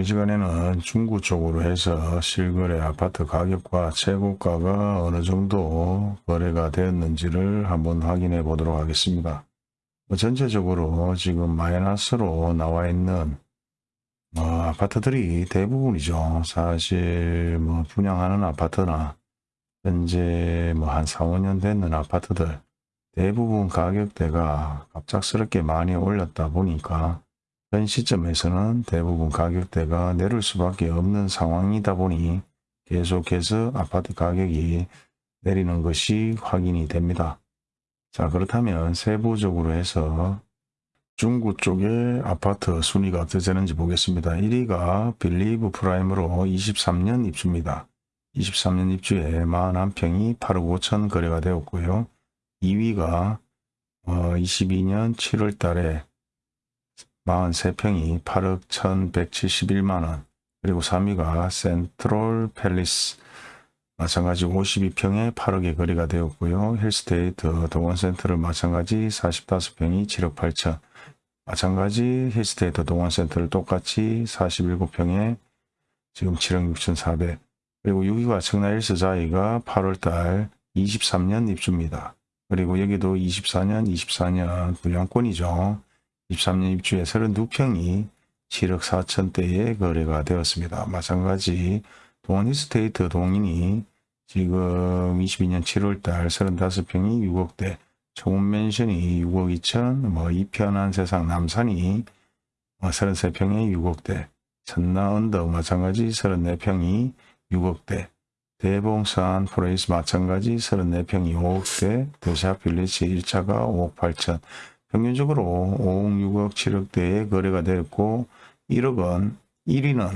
이번 시간에는 중구 쪽으로 해서 실거래 아파트 가격과 최고가가 어느 정도 거래가 되었는지를 한번 확인해 보도록 하겠습니다. 뭐 전체적으로 지금 마이너스로 나와 있는 뭐 아파트들이 대부분이죠. 사실 뭐 분양하는 아파트나 현재 뭐 한 4, 5년 됐는 아파트들 대부분 가격대가 갑작스럽게 많이 올렸다 보니까 현 시점에서는 대부분 가격대가 내릴 수밖에 없는 상황이다 보니 계속해서 아파트 가격이 내리는 것이 확인이 됩니다. 자 그렇다면 세부적으로 해서 중구 쪽의 아파트 순위가 어떻게 되는지 보겠습니다. 1위가 빌리브 프라임으로 23년 입주입니다. 23년 입주에 41평이 8억 5천 거래가 되었고요. 2위가 어, 22년 7월 달에 43평이 8억 1171만원 그리고 3위가 센트로 팰리스 마찬가지 52평에 8억의 거래가 되었고요. 힐스테이트 동인 센트럴 마찬가지 45평이 7억 8천 마찬가지 힐스테이트 동인 센트럴 똑같이 47평에 지금 7억 6천 4백 그리고 6위가 청라힐스자이가 8월달 23년 입주입니다. 그리고 여기도 24년 24년 분양권이죠. 23년 입주에 32평이 7억 4천대에 거래가 되었습니다. 마찬가지 동원이스테이트 동인이 지금 22년 7월달 35평이 6억대, 초문맨션이 6억 2천, 뭐 이편한 세상 남산이 33평에 6억대, 천나언덕 마찬가지 34평이 6억대, 대봉산 프레이스 마찬가지 34평이 5억대, 더샵 빌리지 1차가 5억 8천, 평균적으로 5억, 6억, 7억대의 거래가 되었고 1억은 1위는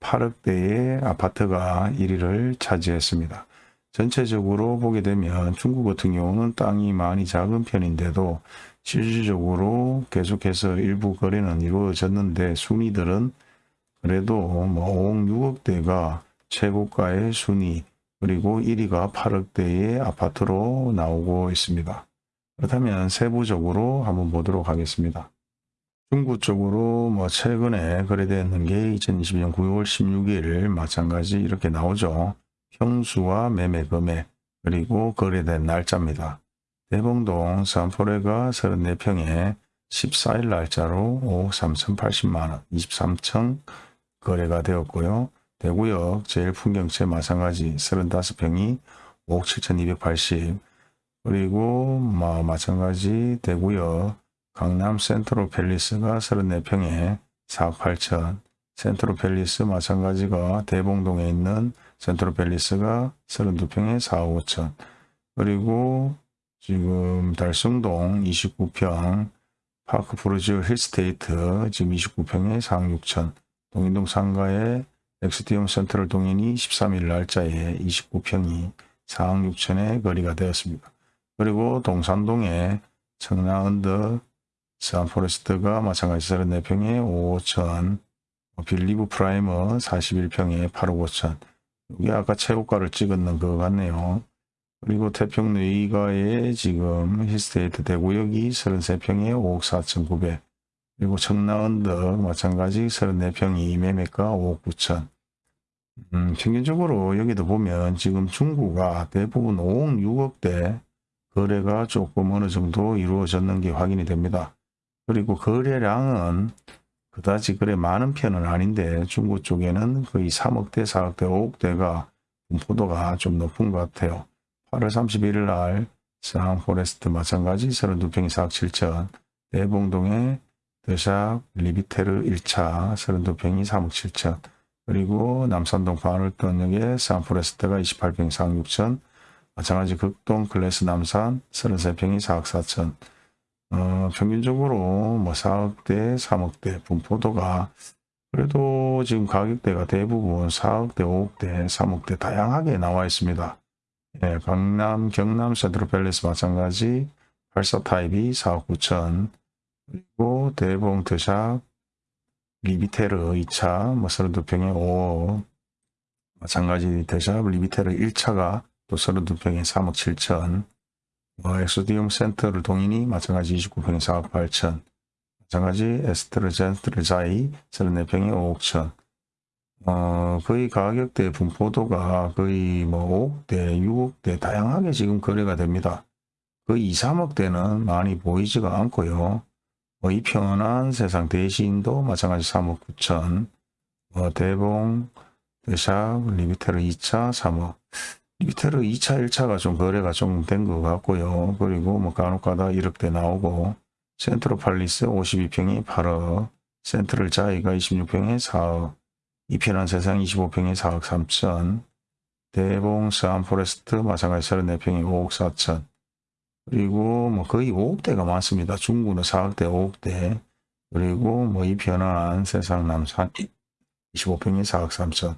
8억대의 아파트가 1위를 차지했습니다. 전체적으로 보게 되면 중국 같은 경우는 땅이 많이 작은 편인데도 실질적으로 계속해서 일부 거래는 이루어졌는데 순위들은 그래도 뭐 5억, 6억대가 최고가의 순위 그리고 1위가 8억대의 아파트로 나오고 있습니다. 그렇다면 세부적으로 한번 보도록 하겠습니다. 중구 쪽으로 뭐 최근에 거래되는 게 2022년 9월 16일 마찬가지 이렇게 나오죠. 평수와 매매 금액 그리고 거래된 날짜입니다. 대봉동 산포레가 34평에 14일 날짜로 5억 3,080만원 23층 거래가 되었고요. 대구역 제일 풍경채 마찬가지 35평이 5억 7,280 그리고 뭐 마찬가지 대구역 강남 센트로 팰리스가 34평에 4억 8천. 센트로 팰리스 마찬가지가 대봉동에 있는 센트로 팰리스가 32평에 4억 5천. 그리고 지금 달성동 29평 파크 푸르지오 힐스테이트 지금 29평에 4억 6천. 동인동 상가의 엑스티움 센트럴 동인이 13일 날짜에 29평이 4억 6천에 거래가 되었습니다. 그리고 동산동에 청라언덕 스안포레스트가 마찬가지 34평에 5천 빌리브 프라임이 41평에 8억 5천. 이게 아까 최고가를 찍었는 것 같네요. 그리고 태평 의가에 지금 히스테이트 대구역이 33평에 5억 4천 9백. 그리고 청라언덕 마찬가지 34평이 매매가 5억 9천. 음, 평균적으로 여기도 보면 지금 중구가 대부분 5억 6억대 거래가 조금 어느 정도 이루어졌는 게 확인이 됩니다. 그리고 거래량은 그다지 그래 많은 편은 아닌데 중국 쪽에는 거의 3억대, 4억대, 5억대가 분포도가 좀 높은 것 같아요. 8월 31일 날 상포레스트 마찬가지 32평이 4억 7천 대봉동에 더샵 리비테르 1차 32평이 3억 7천 그리고 남산동 반월동역에 상포레스트가 28평 4억 6천 마찬가지 극동 클래스 남산 33평이 4억 4천. 어, 평균적으로 뭐 4억대 3억대 분포도가 그래도 지금 가격대가 대부분 4억대 5억대 3억대 다양하게 나와 있습니다. 예, 강남 경남 센트럴팰리스 마찬가지 84 타입이 4억 9천. 그리고 대봉 드샵 리비테르 2차 뭐 32평에 5억. 마찬가지 드샵 리비테르 1차가 또 32평에 3억 7천 뭐 엑소디움 센터를 동인이 마찬가지 29평에 4억 8천 마찬가지 에스트르젠트르자이 34평에 5억 천 어, 거의 가격대 분포도가 거의 뭐 5억대, 6억대 다양하게 지금 거래가 됩니다. 거의 2, 3억대는 많이 보이지가 않고요. 뭐 이 편한 세상 대신도 마찬가지 3억 9천, 뭐 대봉, 더샵, 리비테르 2차 3억. 리비테르 2차, 1차가 좀 거래가 좀 된 것 같고요. 그리고 뭐 간혹가다 1억대 나오고 센트로 팰리스 52평이 8억, 센트럴 자이가 26평에 4억, 이편한 세상 25평에 4억 3천, 대봉 스암포레스트 마찬가지 34평에 5억 4천, 그리고 뭐 거의 5억대가 많습니다. 중구는 4억대, 5억대, 그리고 뭐 이편한 세상 남산 25평에 4억 3천,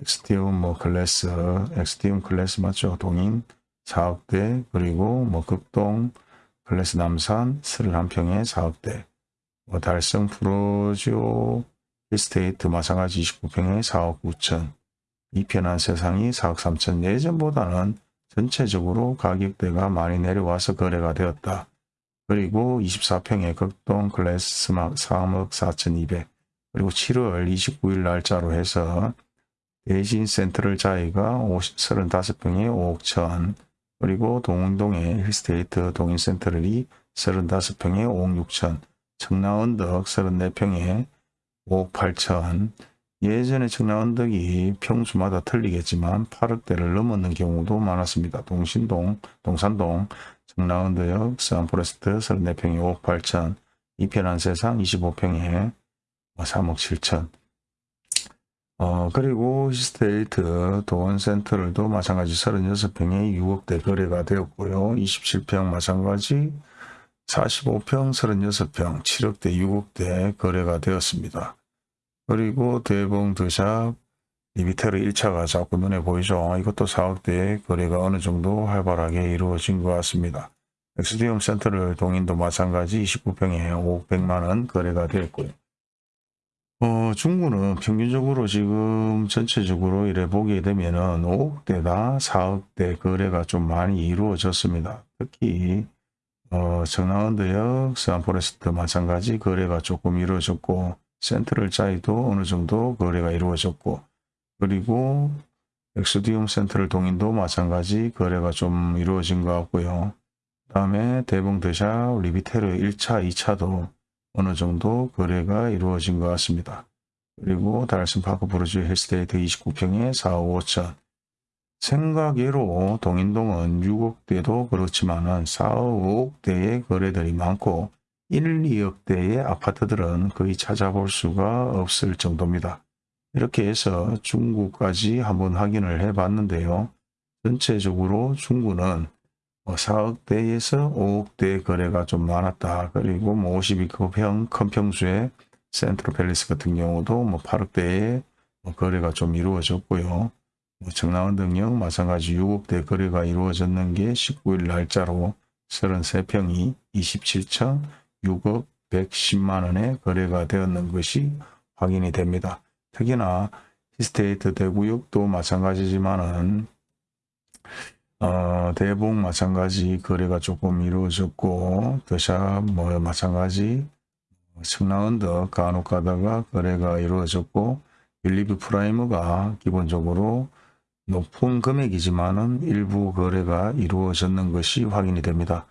엑스티움 뭐 클래스, 엑스티움 클래스 맞죠? 동인 4억대, 그리고 뭐 극동 클래스 남산 31평에 4억대, 뭐 달성 푸르지오 힐스테이트 마찬가지 29평에 4억 9천, 이편한 세상이 4억 3천, 예전보다는 전체적으로 가격대가 많이 내려와서 거래가 되었다. 그리고 24평의 극동 클래스 3억 4천 2백 그리고 7월 29일 날짜로 해서 대신 센트럴 자이가 35평에 5억 천 그리고 동운동의 힐스테이트 동인 센트럴이 35평에 5억 6천 청라언덕 34평에 5억 8천 예전에 청라언덕이 평수마다 틀리겠지만 8억대를 넘었는 경우도 많았습니다. 동신동, 동산동, 청라언덕역, 서한포레스트 34평에 5억 8천 e편한세상 25평에 3억 7천 어, 그리고 힐스테이트 도원센트럴도 마찬가지 36평에 6억대 거래가 되었고요. 27평 마찬가지 45평 36평 7억대 6억대 거래가 되었습니다. 그리고 대봉 더샵 리비테르 1차가 자꾸 눈에 보이죠. 이것도 4억대 거래가 어느 정도 활발하게 이루어진 것 같습니다. 엑소디움 센트럴 동인도 마찬가지 29평에 5억 100만원 거래가 되었고요. 어, 중구는 평균적으로 지금 전체적으로 이래 보게 되면은 5억대다 4억대 거래가 좀 많이 이루어졌습니다. 특히 어, 청라언덕역, 서한포레스트 마찬가지 거래가 조금 이루어졌고 센트럴 자이도 어느 정도 거래가 이루어졌고 그리고 엑소디움 센트럴 동인도 마찬가지 거래가 좀 이루어진 것 같고요. 그 다음에 대봉 드샵 리비테르 1차, 2차도 어느 정도 거래가 이루어진 것 같습니다. 그리고 달슨 파크 브루지 헬스테이트 29평에 4억 5천 생각외로 동인동은 6억대도 그렇지만 4억 5억대의 거래들이 많고 1, 2억대의 아파트들은 거의 찾아볼 수가 없을 정도입니다. 이렇게 해서 중구까지 한번 확인을 해 봤는데요. 전체적으로 중구는 4억대에서 뭐 5억대 거래가 좀 많았다. 그리고 뭐 52평 큰 평수의 센트럴 팰리스 같은 경우도 뭐 8억대에 뭐 거래가 좀 이루어졌고요. 뭐 청라원 등역 마찬가지 6억대 거래가 이루어졌는 게 19일 날짜로 33평이 27천 6억 110만 원에 거래가 되었는 것이 확인이 됩니다. 특히나 힐스테이트 대구역도 마찬가지지만은 어, 대봉 마찬가지 거래가 조금 이루어졌고 더샵 뭐 마찬가지 청라언덕 간혹 가다가 거래가 이루어졌고 빌리브 프리미어가 기본적으로 높은 금액이지만은 일부 거래가 이루어졌는 것이 확인이 됩니다.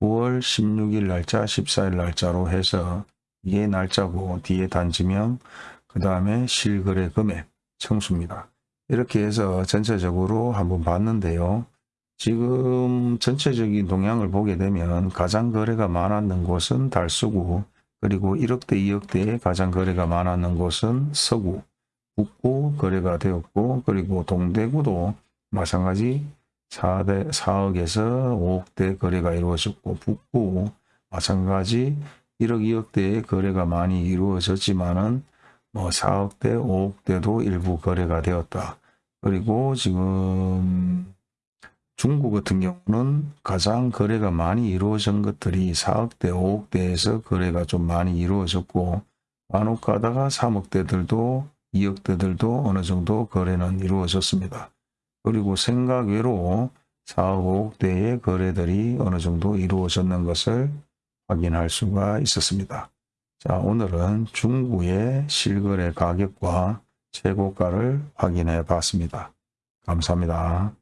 9월 16일 날짜 14일 날짜로 해서 이게 날짜고 뒤에 단지명 그 다음에 실거래 금액 청수입니다. 이렇게 해서 전체적으로 한번 봤는데요. 지금 전체적인 동향을 보게 되면 가장 거래가 많았는 곳은 달수구 그리고 1억대 2억대에 가장 거래가 많았는 곳은 서구 북구 거래가 되었고 그리고 동대구도 마찬가지 4대, 4억에서 5억대 거래가 이루어졌고 북구 마찬가지 1억 2억대의 거래가 많이 이루어졌지만은 뭐 4억대 5억대도 일부 거래가 되었다. 그리고 지금 중국 같은 경우는 가장 거래가 많이 이루어진 것들이 4억대, 5억대에서 거래가 좀 많이 이루어졌고 간혹 가다가 3억대들도 2억대들도 어느 정도 거래는 이루어졌습니다. 그리고 생각 외로 4억, 5억대의 거래들이 어느 정도 이루어졌는 것을 확인할 수가 있었습니다. 자, 오늘은 중구의 실거래 가격과 최고가를 확인해 봤습니다. 감사합니다.